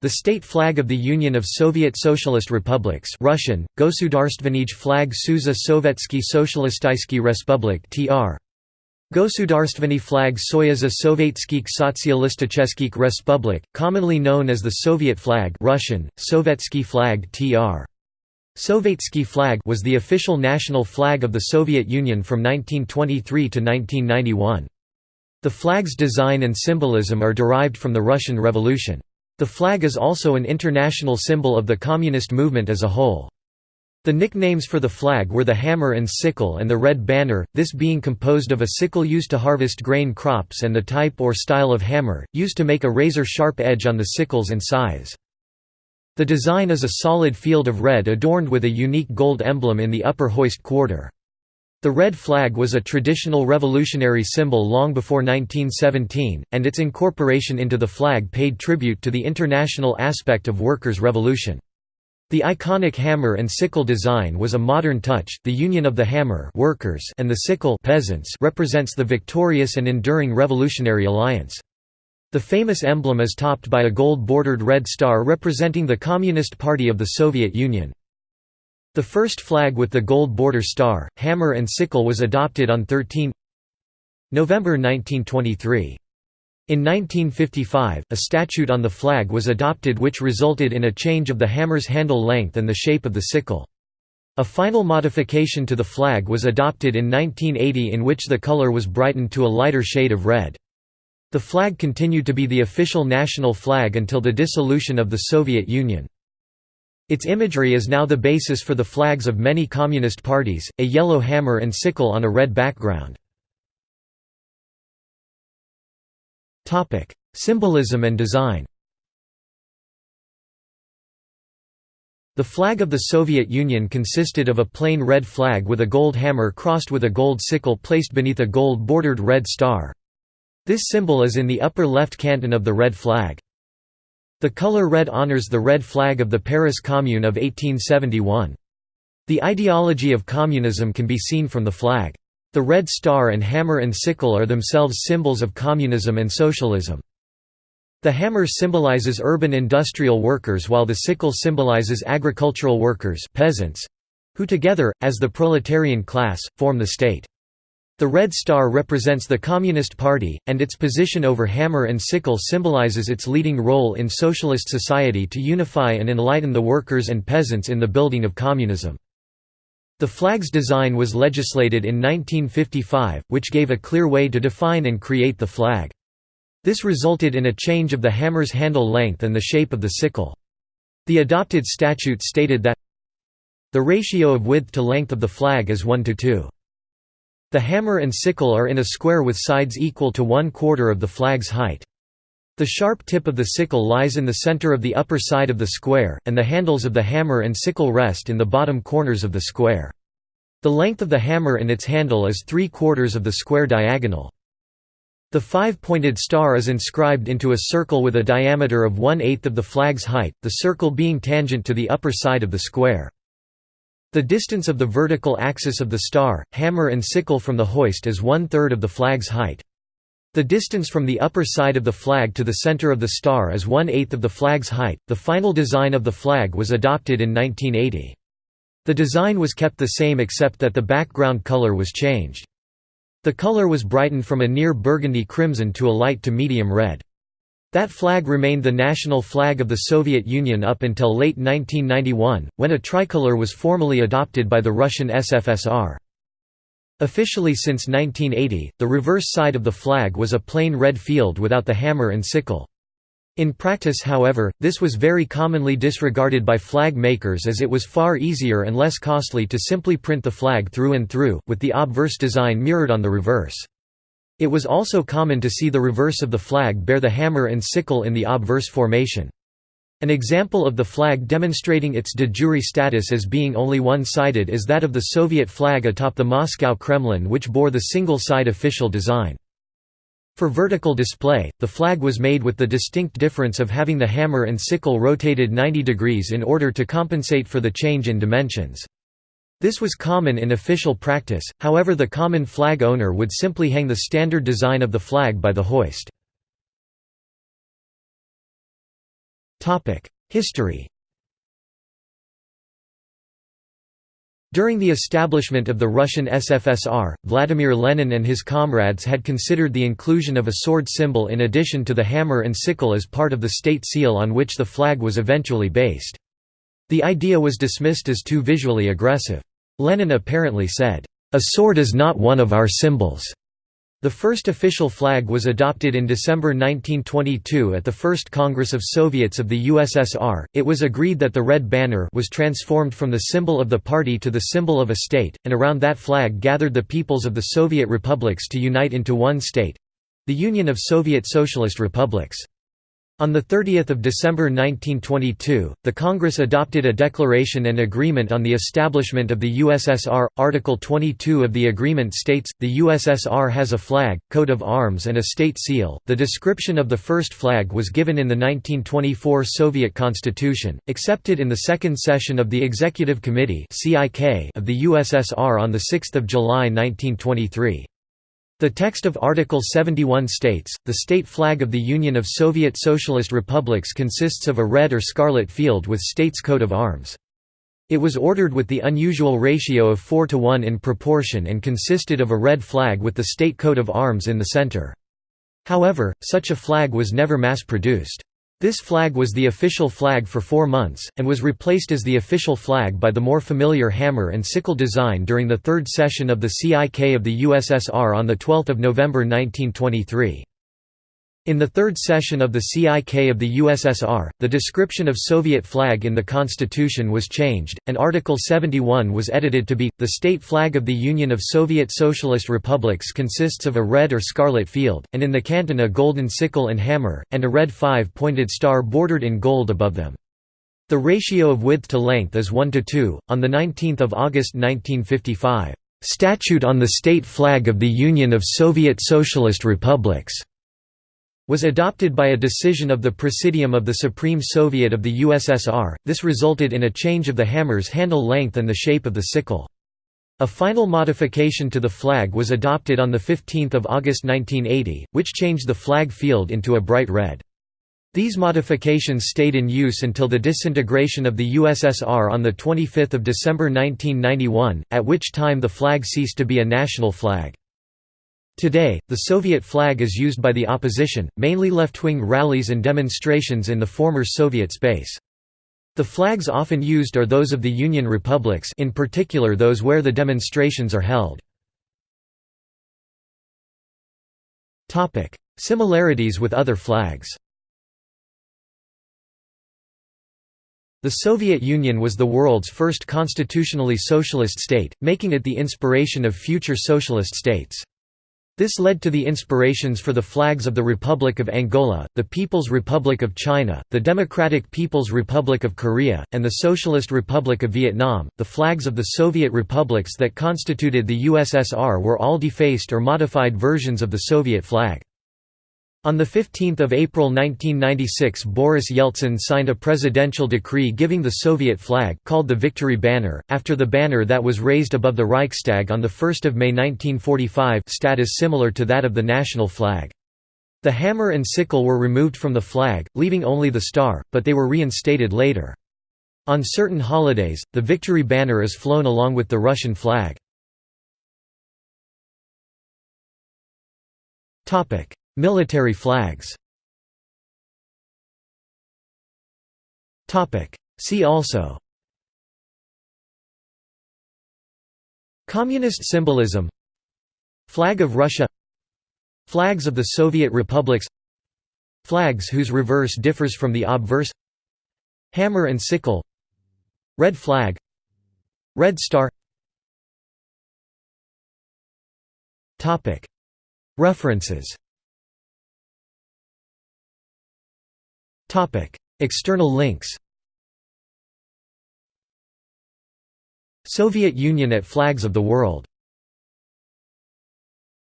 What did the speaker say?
The state flag of the Union of Soviet Socialist Republics Russian, Gosudarstvenij flag Suza Sovetsky Socialistiski Respublik tr. Gosudarstveni flag Soyuza Sovetskik Sotsialisticheskik Respublik, commonly known as the Soviet flag Russian, Sovetsky flag tr. Sovetsky flag was the official national flag of the Soviet Union from 1923 to 1991. The flag's design and symbolism are derived from the Russian Revolution. The flag is also an international symbol of the communist movement as a whole. The nicknames for the flag were the hammer and sickle and the red banner, this being composed of a sickle used to harvest grain crops and the type or style of hammer, used to make a razor-sharp edge on the sickles and scythes. The design is a solid field of red adorned with a unique gold emblem in the upper hoist quarter. The red flag was a traditional revolutionary symbol long before 1917, and its incorporation into the flag paid tribute to the international aspect of workers' revolution. The iconic hammer and sickle design was a modern touch. The union of the hammer workers and the sickle peasants represents the victorious and enduring revolutionary alliance. The famous emblem is topped by a gold-bordered red star representing the Communist Party of the Soviet Union. The first flag with the gold border star, hammer and sickle was adopted on 13 November 1923. In 1955, a statute on the flag was adopted which resulted in a change of the hammer's handle length and the shape of the sickle. A final modification to the flag was adopted in 1980 in which the color was brightened to a lighter shade of red. The flag continued to be the official national flag until the dissolution of the Soviet Union. Its imagery is now the basis for the flags of many communist parties, a yellow hammer and sickle on a red background. Symbolism and design The flag of the Soviet Union consisted of a plain red flag with a gold hammer crossed with a gold sickle placed beneath a gold-bordered red star. This symbol is in the upper left canton of the red flag. The color red honors the red flag of the Paris Commune of 1871. The ideology of communism can be seen from the flag. The red star and hammer and sickle are themselves symbols of communism and socialism. The hammer symbolizes urban industrial workers while the sickle symbolizes agricultural workers peasants, who together, as the proletarian class, form the state. The red star represents the Communist Party, and its position over hammer and sickle symbolizes its leading role in socialist society to unify and enlighten the workers and peasants in the building of communism. The flag's design was legislated in 1955, which gave a clear way to define and create the flag. This resulted in a change of the hammer's handle length and the shape of the sickle. The adopted statute stated that the ratio of width to length of the flag is 1 to 2. The hammer and sickle are in a square with sides equal to one quarter of the flag's height. The sharp tip of the sickle lies in the center of the upper side of the square, and the handles of the hammer and sickle rest in the bottom corners of the square. The length of the hammer and its handle is three quarters of the square diagonal. The five-pointed star is inscribed into a circle with a diameter of one-eighth of the flag's height, the circle being tangent to the upper side of the square. The distance of the vertical axis of the star, hammer and sickle from the hoist is one-third of the flag's height. The distance from the upper side of the flag to the center of the star is one-eighth of the flag's height. The final design of the flag was adopted in 1980. The design was kept the same except that the background color was changed. The color was brightened from a near burgundy crimson to a light to medium red. That flag remained the national flag of the Soviet Union up until late 1991, when a tricolor was formally adopted by the Russian SFSR. Officially since 1980, the reverse side of the flag was a plain red field without the hammer and sickle. In practice however, this was very commonly disregarded by flag makers as it was far easier and less costly to simply print the flag through and through, with the obverse design mirrored on the reverse. It was also common to see the reverse of the flag bear the hammer and sickle in the obverse formation. An example of the flag demonstrating its de jure status as being only one-sided is that of the Soviet flag atop the Moscow Kremlin which bore the single-side official design. For vertical display, the flag was made with the distinct difference of having the hammer and sickle rotated 90 degrees in order to compensate for the change in dimensions. This was common in official practice, however the common flag owner would simply hang the standard design of the flag by the hoist. History During the establishment of the Russian SFSR, Vladimir Lenin and his comrades had considered the inclusion of a sword symbol in addition to the hammer and sickle as part of the state seal on which the flag was eventually based. The idea was dismissed as too visually aggressive. Lenin apparently said, "'A sword is not one of our symbols. The first official flag was adopted in December 1922 at the First Congress of Soviets of the USSR. It was agreed that the red banner was transformed from the symbol of the party to the symbol of a state, and around that flag gathered the peoples of the Soviet republics to unite into one state the Union of Soviet Socialist Republics. On 30 December 1922, the Congress adopted a declaration and agreement on the establishment of the USSR. Article 22 of the agreement states, the USSR has a flag, coat of arms and a state seal. The description of the first flag was given in the 1924 Soviet Constitution, accepted in the second session of the Executive Committee of the USSR on 6 July 1923. The text of Article 71 states, the state flag of the Union of Soviet Socialist Republics consists of a red or scarlet field with state's coat of arms. It was ordered with the unusual ratio of 4 to 1 in proportion and consisted of a red flag with the state coat of arms in the center. However, such a flag was never mass-produced. This flag was the official flag for four months, and was replaced as the official flag by the more familiar hammer and sickle design during the third session of the CIK of the USSR on 12 November 1923. In the third session of the CIK of the USSR, the description of Soviet flag in the constitution was changed, and Article 71 was edited to be, the state flag of the Union of Soviet Socialist Republics consists of a red or scarlet field, and in the canton a golden sickle and hammer, and a red five-pointed star bordered in gold above them. The ratio of width to length is 1 to 2. On 19 August 1955, "'Statute on the State Flag of the Union of Soviet Socialist Republics' was adopted by a decision of the Presidium of the Supreme Soviet of the USSR. This resulted in a change of the hammer's handle length and the shape of the sickle. A final modification to the flag was adopted on 15 August 1980, which changed the flag field into a bright red. These modifications stayed in use until the disintegration of the USSR on 25 December 1991, at which time the flag ceased to be a national flag. Today, the Soviet flag is used by the opposition, mainly left-wing rallies and demonstrations in the former Soviet space. The flags often used are those of the Union republics in particular those where the demonstrations are held. Similarities with other flags The Soviet Union was the world's first constitutionally socialist state, making it the inspiration of future socialist states. This led to the inspirations for the flags of the Republic of Angola, the People's Republic of China, the Democratic People's Republic of Korea, and the Socialist Republic of Vietnam. The flags of the Soviet republics that constituted the USSR were all defaced or modified versions of the Soviet flag. On 15 April 1996 Boris Yeltsin signed a presidential decree giving the Soviet flag called the Victory Banner, after the banner that was raised above the Reichstag on 1 May 1945 status similar to that of the national flag. The hammer and sickle were removed from the flag, leaving only the star, but they were reinstated later. On certain holidays, the Victory Banner is flown along with the Russian flag. Military flags. See also. Communist symbolism. Flag of Russia. Flags of the Soviet republics. Flags whose reverse differs from the obverse. Hammer and sickle. Red flag. Red star. References External links Soviet Union at Flags of the World